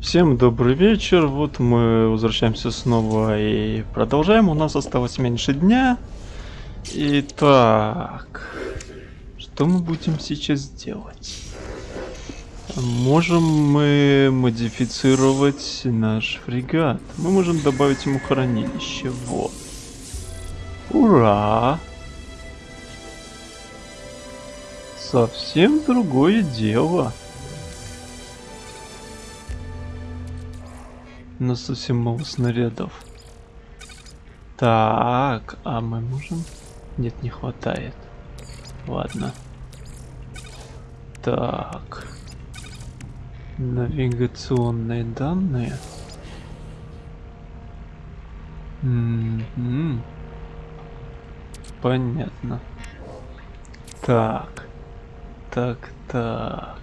Всем добрый вечер, вот мы возвращаемся снова и продолжаем, у нас осталось меньше дня. Итак, что мы будем сейчас делать? Можем мы модифицировать наш фрегат, мы можем добавить ему хранилище, вот. Ура! Совсем другое дело. Нас совсем мало снарядов. Так, а мы можем? Нет, не хватает. Ладно. Так. Навигационные данные. М м-м. Понятно. Так. Так, так.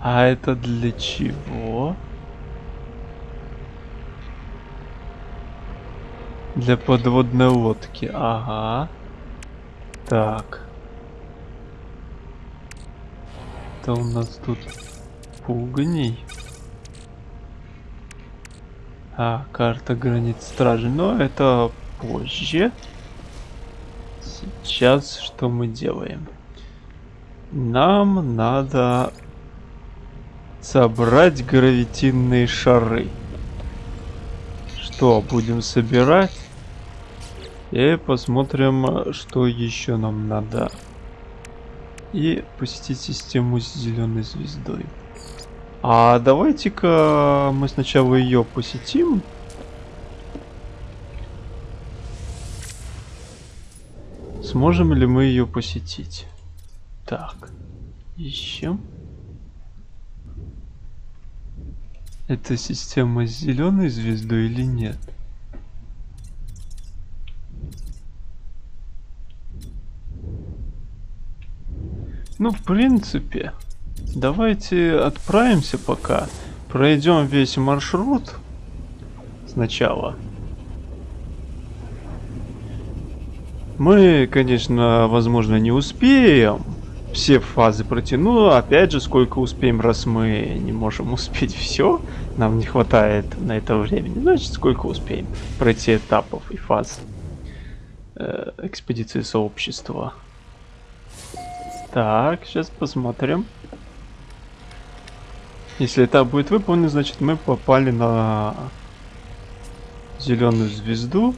А это для чего? Для подводной лодки. Ага. Так. Это у нас тут пугней. А, карта границ стражи. Но это позже. Сейчас что мы делаем? Нам надо Собрать гравитинные шары. Что, будем собирать? И посмотрим, что еще нам надо. И посетить систему с зеленой звездой. А давайте-ка мы сначала ее посетим. Сможем ли мы ее посетить? Так, ищем. Это система с зеленой звездой или нет? Ну, в принципе, давайте отправимся пока. Пройдем весь маршрут сначала. Мы, конечно, возможно, не успеем все фазы протяну. Опять же, сколько успеем, раз мы не можем успеть все. Нам не хватает на это времени. Значит, сколько успеем пройти этапов и фаз э, экспедиции сообщества. Так, сейчас посмотрим. Если этап будет выполнен, значит мы попали на зеленую звезду.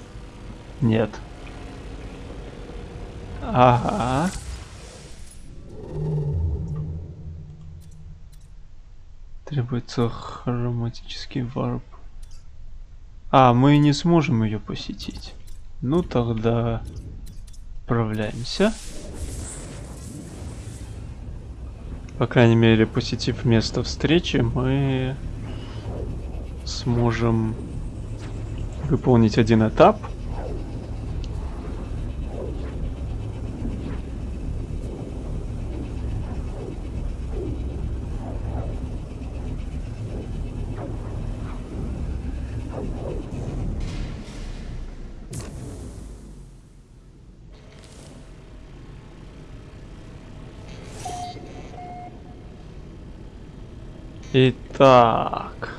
Нет. Ага. Требуется хроматический варп. А, мы не сможем ее посетить. Ну тогда отправляемся. По крайней мере, посетив место встречи, мы сможем выполнить один этап. Итак.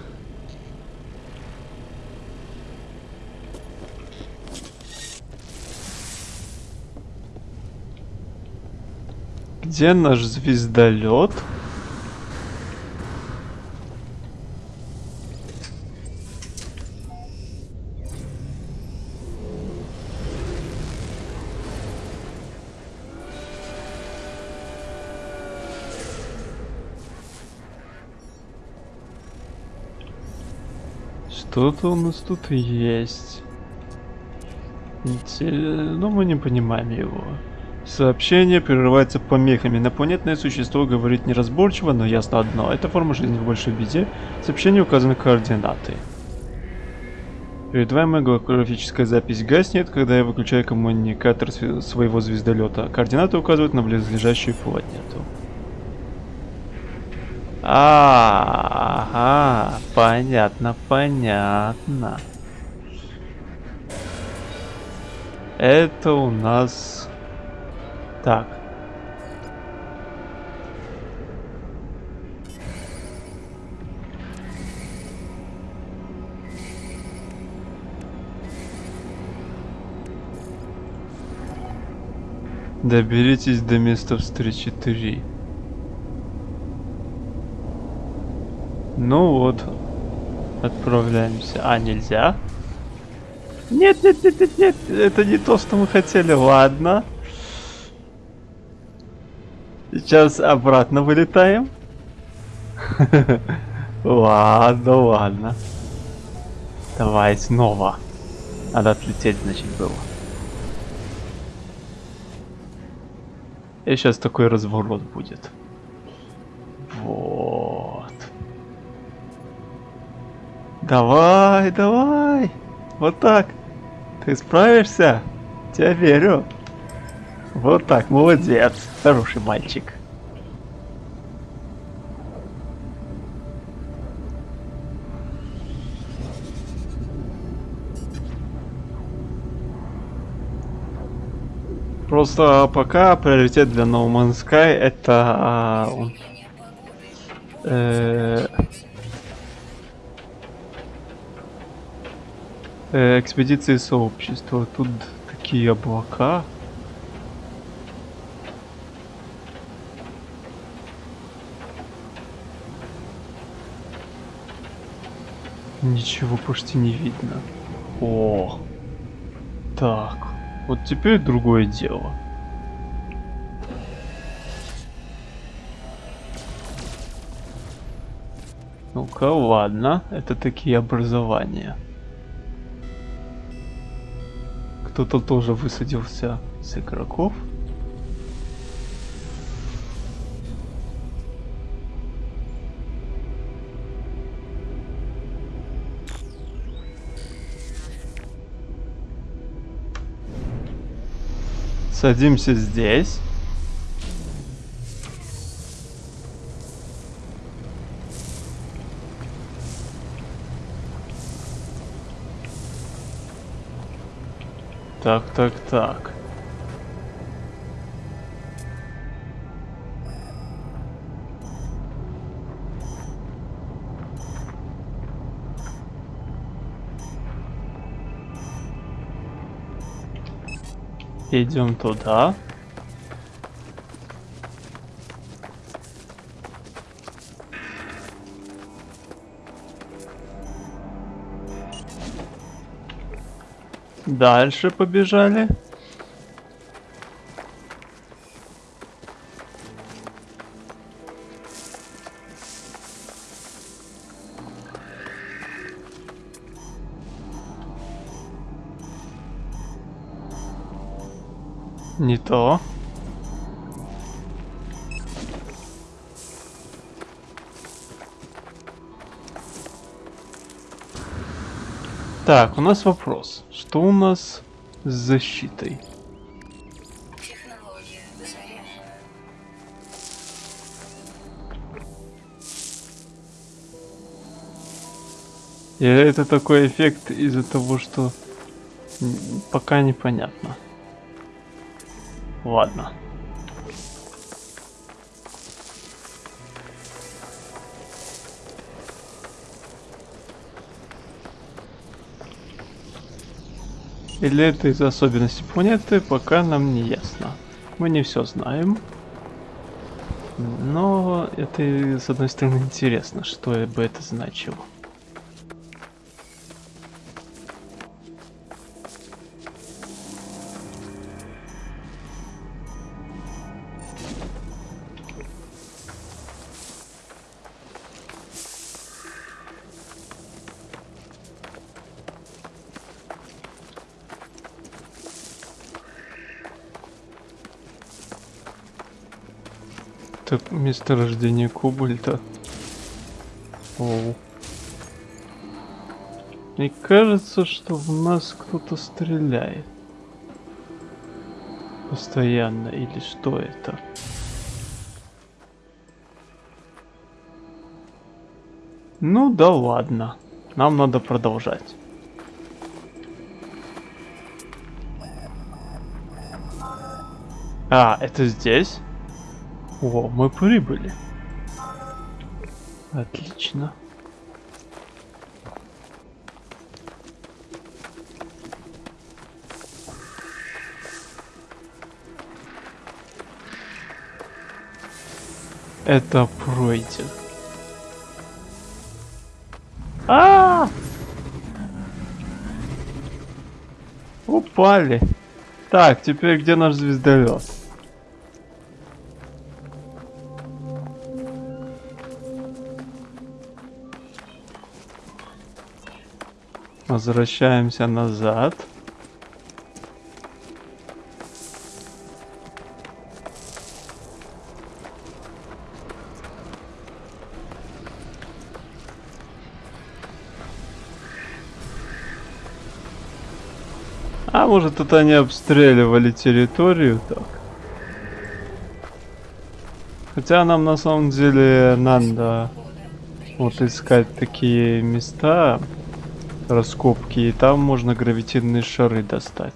Где наш звездолет? Что-то у нас тут есть. Но мы не понимаем его. Сообщение прерывается помехами. Инопланетное существо говорит неразборчиво, но ясно одно. Это форма жизни в большой беде. В сообщении указаны координаты. Передаваемая голографическая запись гаснет, когда я выключаю коммуникатор своего звездолета. Координаты указывают на близлежащую планету. А, ага, понятно, понятно. Это у нас Так. Доберитесь до места встречи 3. Ну вот. Отправляемся. А, нельзя? Нет, нет, нет, нет, нет. Это не то, что мы хотели. Ладно. Сейчас обратно вылетаем. Ладно, ладно. Давай снова. Надо отлететь, значит, было. И сейчас такой разворот будет. Давай, давай. Вот так. Ты справишься? Тебя верю. Вот так, молодец. Хороший мальчик. Просто пока приоритет для No Man's Sky это а, э, э, экспедиции сообщества. Тут такие облака. Ничего почти не видно. О, так. Вот теперь другое дело. Ну-ка, ладно. Это такие образования. Кто-то тоже высадился с игроков. Садимся здесь. Так, так, так. Идем туда. Дальше побежали. Не то. Так, у нас вопрос. Что у нас с защитой? И это такой эффект из-за того, что пока непонятно. Ладно. Или это из особенностей планеты, пока нам не ясно. Мы не все знаем. Но это, с одной стороны, интересно, что бы это значило. Это месторождение кобальта. Оу. Мне кажется, что в нас кто-то стреляет. Постоянно. Или что это? Ну да ладно. Нам надо продолжать. А, это здесь? О, мы прибыли. Отлично. Это пройден. А, -а, а Упали. Так, теперь где наш звездолет? Возвращаемся назад. А может это они обстреливали территорию так? Хотя нам на самом деле надо вот искать такие места, раскопки, и там можно гравитинные шары достать.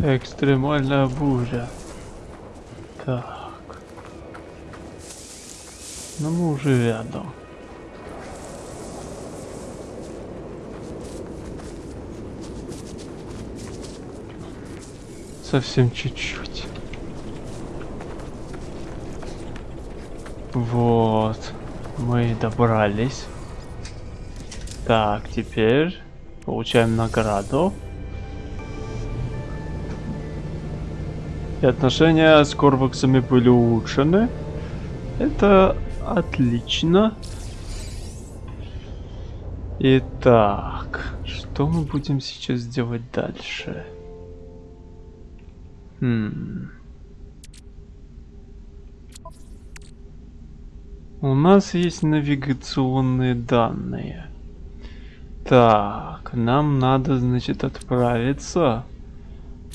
Экстремальная буря. Так. Ну мы уже рядом. Совсем чуть-чуть. Вот. Мы добрались. Так, теперь получаем награду. Отношения с Корваксами были улучшены. Это отлично. Итак, что мы будем сейчас делать дальше? Хм. У нас есть навигационные данные. Так, нам надо, значит, отправиться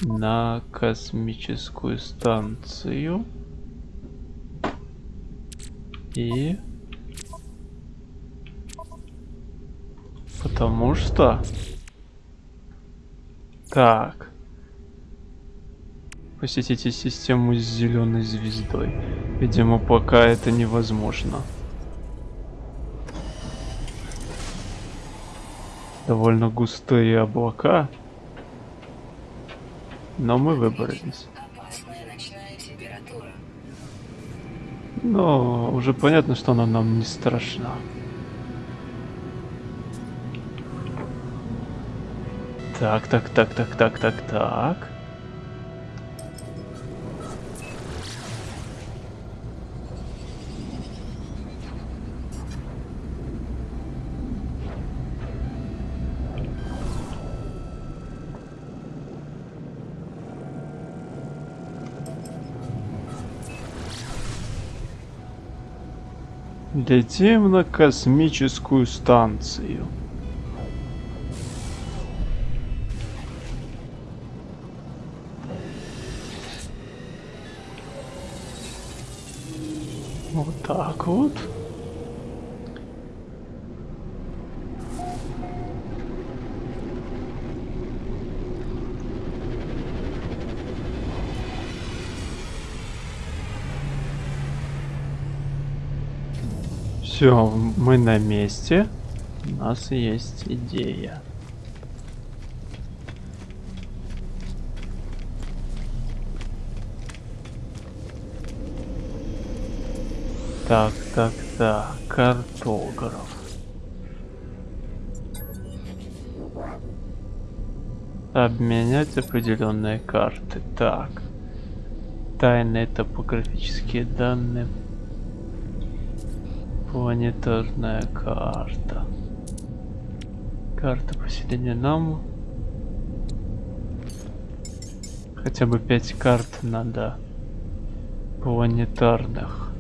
на космическую станцию. И... Потому что... Так. Посетите систему с зеленой звездой. Видимо, пока это невозможно. Довольно густые облака. Но мы выбрались. Но уже понятно, что она нам не страшна. Так, так, так, так, так, так, так. Летим на космическую станцию. Вот так вот. Все, мы на месте. У нас есть идея. Так, так, так, картограф. Обменять определенные карты. Так. Тайные топографические данные Планетарная карта. Карта поселения нам. Хотя бы 5 карт надо планетарных.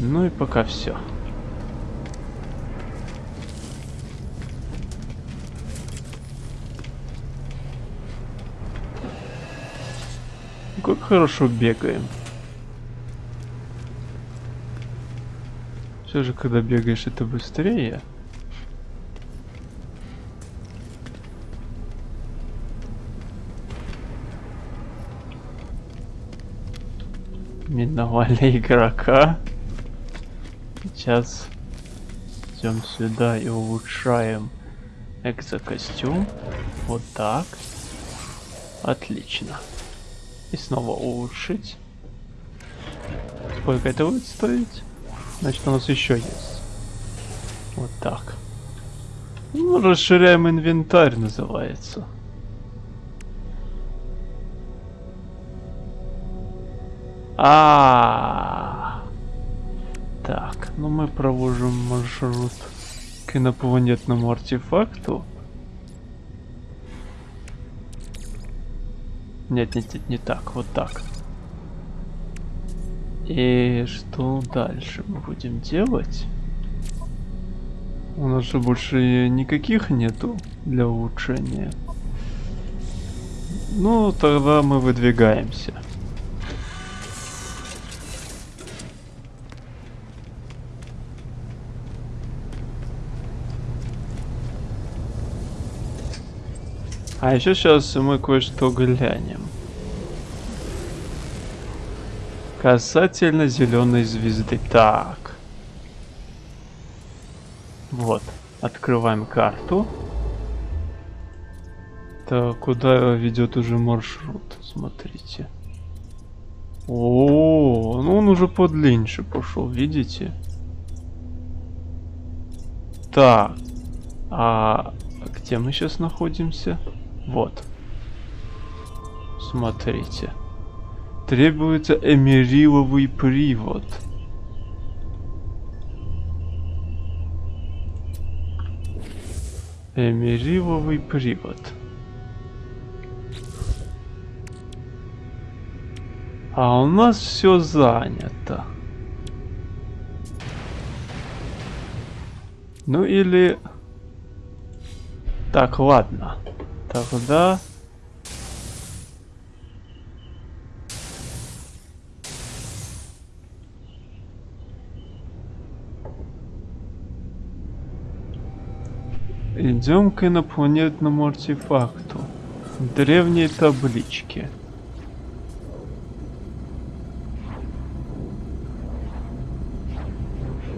Ну и пока все. Как хорошо бегаем. Все же, когда бегаешь, это быстрее. Миновали игрока. Сейчас идем сюда и улучшаем экзокостюм. Вот так. Отлично. И снова улучшить. Сколько это будет стоить? Значит, у нас еще есть. Вот так. Ну, расширяем инвентарь, называется. А, -а, а Так, ну мы проводим маршрут к инопланетному артефакту. Нет, нет, нет, не так, вот так. И что дальше мы будем делать? У нас же больше никаких нету для улучшения. Ну, тогда мы выдвигаемся. А еще сейчас мы кое-что глянем. Касательно зеленой звезды. Так. Вот. Открываем карту. Так, куда ведет уже маршрут? Смотрите. О, ну он уже подлиннее пошел, видите? Так. А где мы сейчас находимся? Вот. Смотрите. Требуется эмериловый привод. Эмериловый привод. А у нас все занято. Ну или... Так, ладно. Тогда... Идем к инопланетному артефакту. Древние таблички.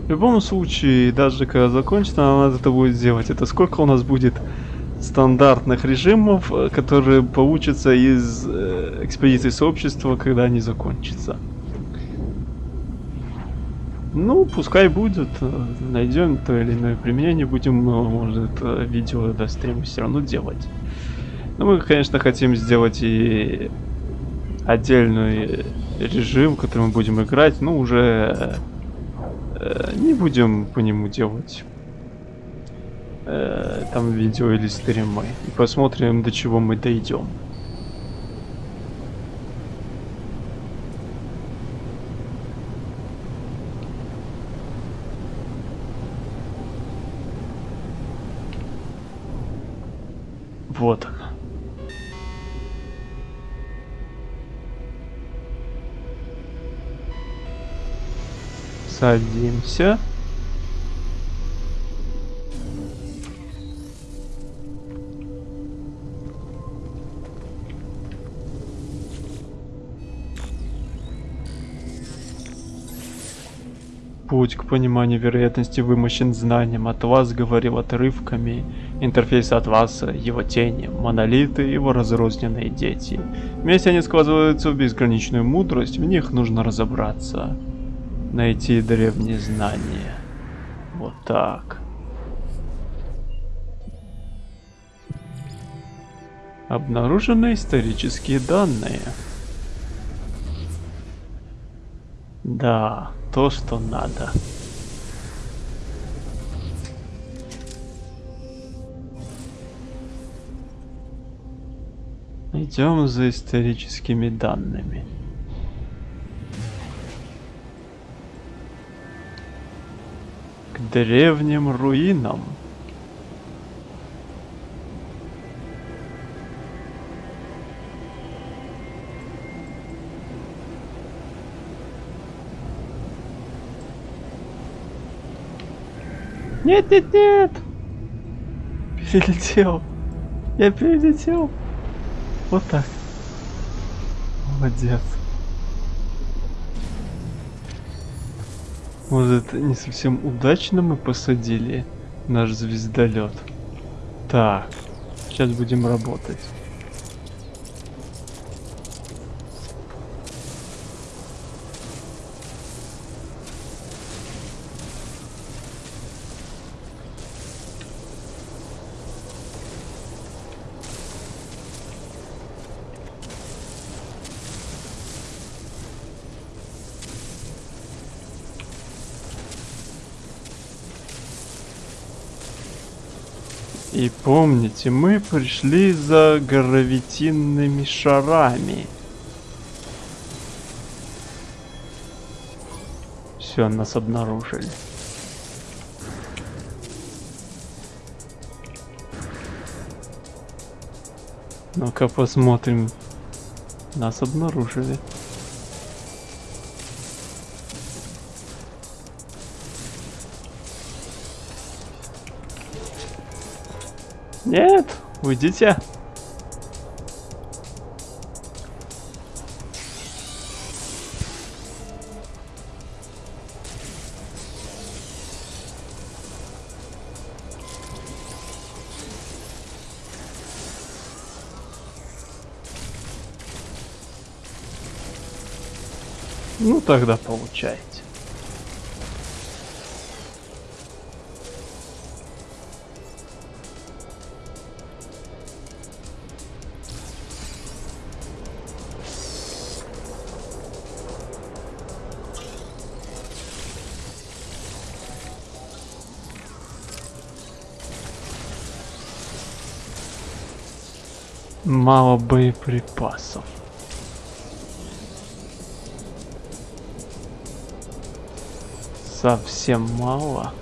В любом случае, даже когда закончится, надо это будет сделать. Это сколько у нас будет стандартных режимов, которые получатся из э, экспедиции сообщества, когда они закончатся. Ну, пускай будет. Э, найдем то или иное применение, будем, э, может, э, видео до стрима все равно делать. Но мы, конечно, хотим сделать и отдельный режим, который мы будем играть, но уже э, не будем по нему делать э, там видео или стримы. И посмотрим, до чего мы дойдем. Вот она. Садимся. Путь к пониманию вероятности вымощен знанием, от вас говорил отрывками, интерфейс от вас, его тени, монолиты, его разрозненные дети. Вместе они складываются в безграничную мудрость, в них нужно разобраться. Найти древние знания. Вот так. Обнаружены исторические данные. Да то, что надо. Идем за историческими данными. К древним руинам. Нет, нет, нет! Перелетел. Я перелетел. Вот так. Молодец. Может, не совсем удачно мы посадили наш звездолет. Так, сейчас будем работать. И помните, мы пришли за гравитинными шарами. Все, нас обнаружили. Ну-ка посмотрим. Нас обнаружили. Уйдите. Ну тогда получайте. Мало боеприпасов. Совсем мало.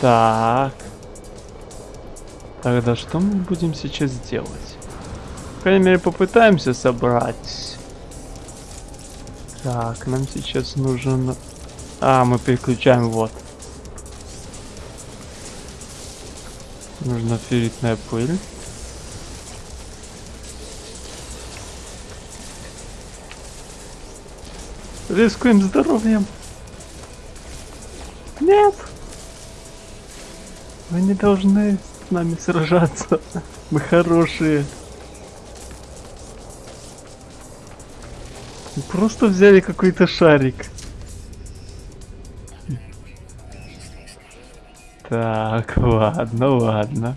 Так. Тогда что мы будем сейчас делать? По крайней мере, попытаемся собрать. Так, нам сейчас нужен... А, мы переключаем вот. Нужна ферритная пыль. Рискуем здоровьем. Нет. Вы не должны с нами сражаться. Мы хорошие. Мы просто взяли какой-то шарик. Так, ладно, ладно.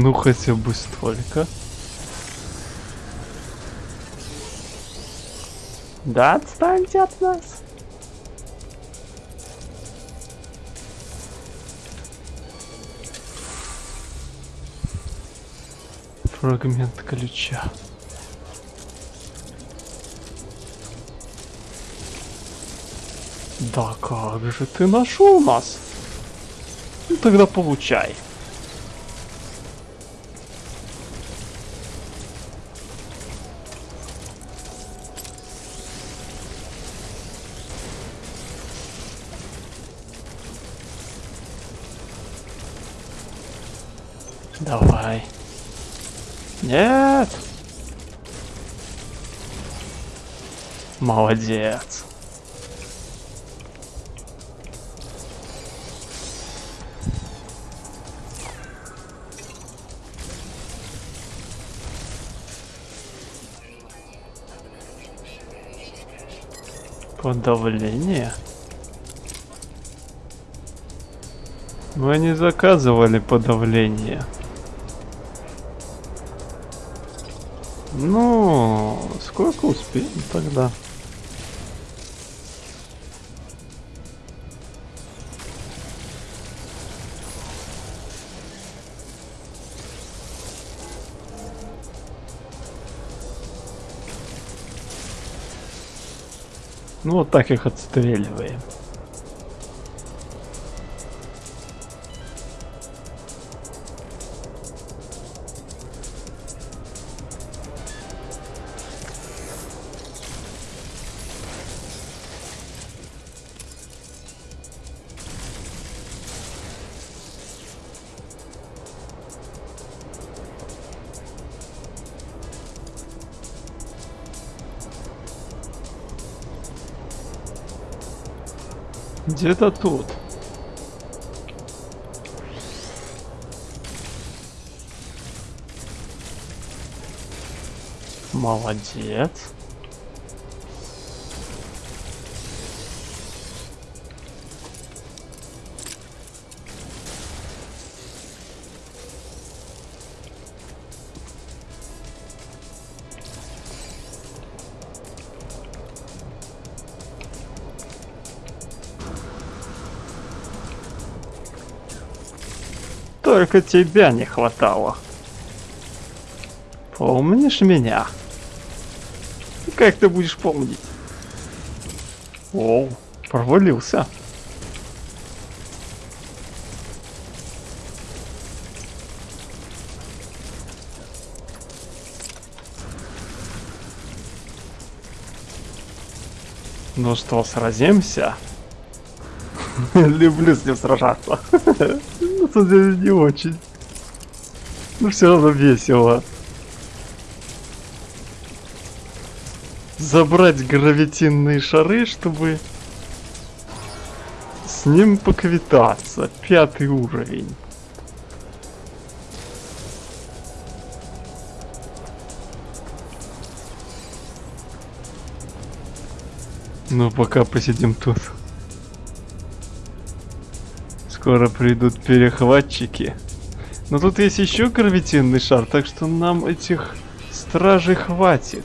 Ну хотя бы столько. Да отстаньте от нас. Фрагмент ключа. Да как же ты нашел нас? Ну тогда получай. Давай. Нет. Молодец. Подавление? Мы не заказывали подавление. Ну, сколько успеем тогда? Ну вот так их отстреливаем. Где-то тут. Молодец. Только тебя не хватало. Помнишь меня? Как ты будешь помнить? О, провалился. Ну что, сразимся? Люблю с ним сражаться. Ну, тут не очень. Ну, все равно весело. Забрать гравитинные шары, чтобы с ним поквитаться. Пятый уровень. Ну, пока посидим тут. Скоро придут перехватчики. Но тут есть еще гравитинный шар, так что нам этих стражей хватит.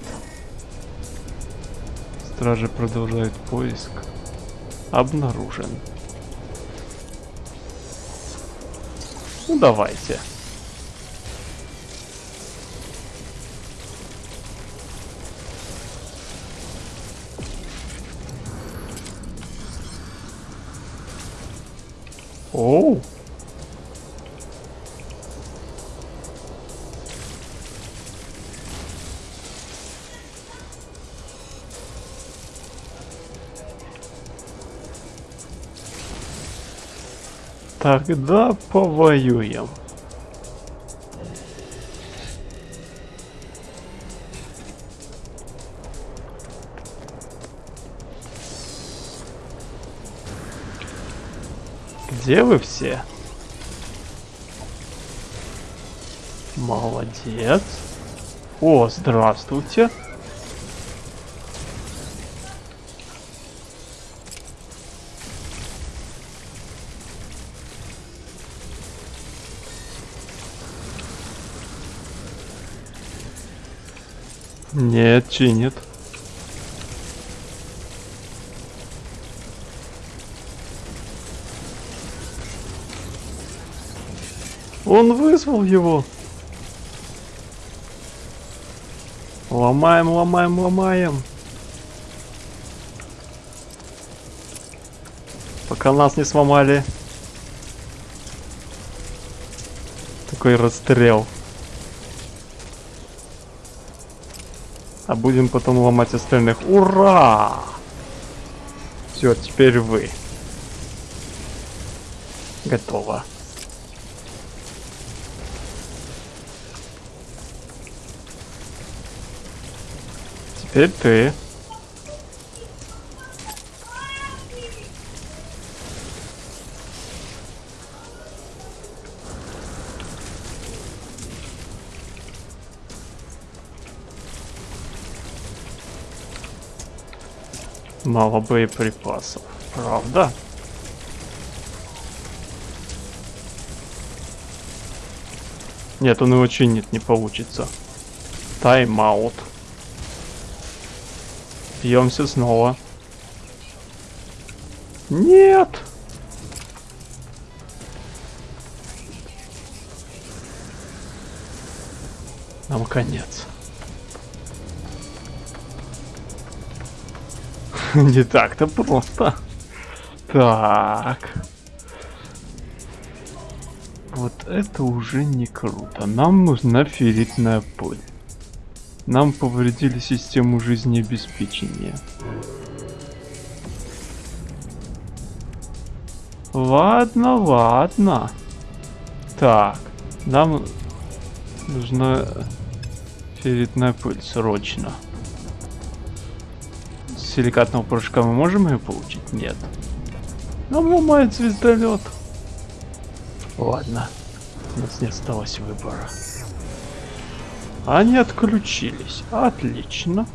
Стражи продолжают поиск. Обнаружен. Ну давайте. Оу. Тогда повоюем. Где вы все? Молодец. О, здравствуйте. Нет, чинит. Он вызвал его. Ломаем, ломаем, ломаем. Пока нас не сломали. Такой расстрел. А будем потом ломать остальных. Ура! Все, теперь вы. Готово. Теперь ты. Мало боеприпасов. Правда? Нет, он его чинит, не получится. Тайм-аут. Бьемся снова. Нет! Нам конец. Не так-то просто. Так. Вот это уже не круто. Нам нужна ферритная пыль. Нам повредили систему жизнеобеспечения. Ладно, ладно. Так, нам нужна ферритная пыль срочно. С силикатного порошка мы можем ее получить? Нет. Нам ломает звездолет. Ладно, у нас не осталось выбора. Они отключились. Отлично.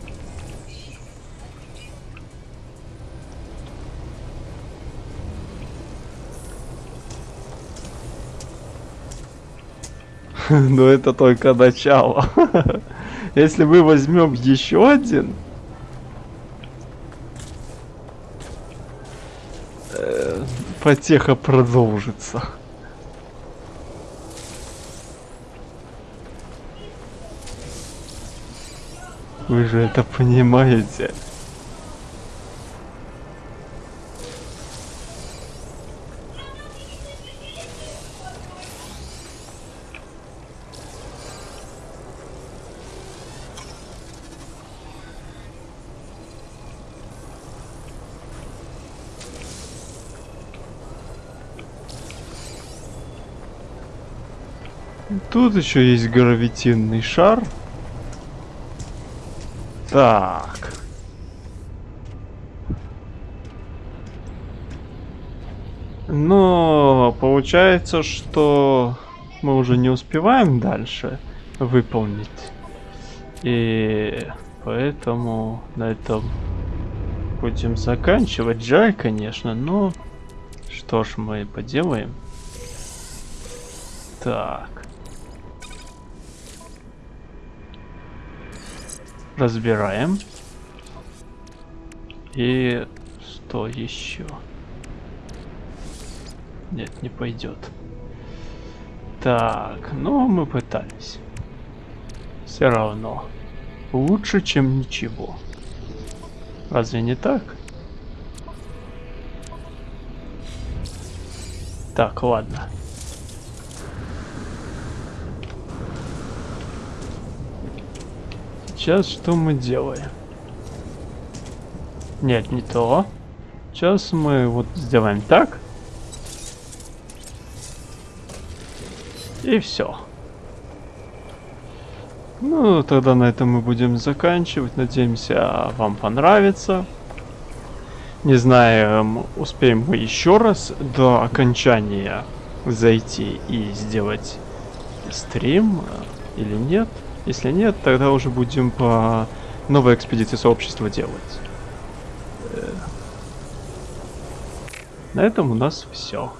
Но это только начало. Если мы возьмем еще один, э, потеха продолжится. Вы же это понимаете. Тут еще есть гравитинный шар. Так. Но получается, что мы уже не успеваем дальше выполнить. И поэтому на этом будем заканчивать. Жаль, конечно, но что ж мы поделаем. Так. Разбираем. И что еще? Нет, не пойдет. Так, ну мы пытались. Все равно. Лучше, чем ничего. Разве не так? Так, ладно. Сейчас что мы делаем? Нет, не то. Сейчас мы вот сделаем так. И все. Ну, тогда на этом мы будем заканчивать. Надеемся, вам понравится. Не знаю, успеем мы еще раз до окончания зайти и сделать стрим э, или нет. Если нет, тогда уже будем по новой экспедиции сообщества делать. Э, на этом у нас все.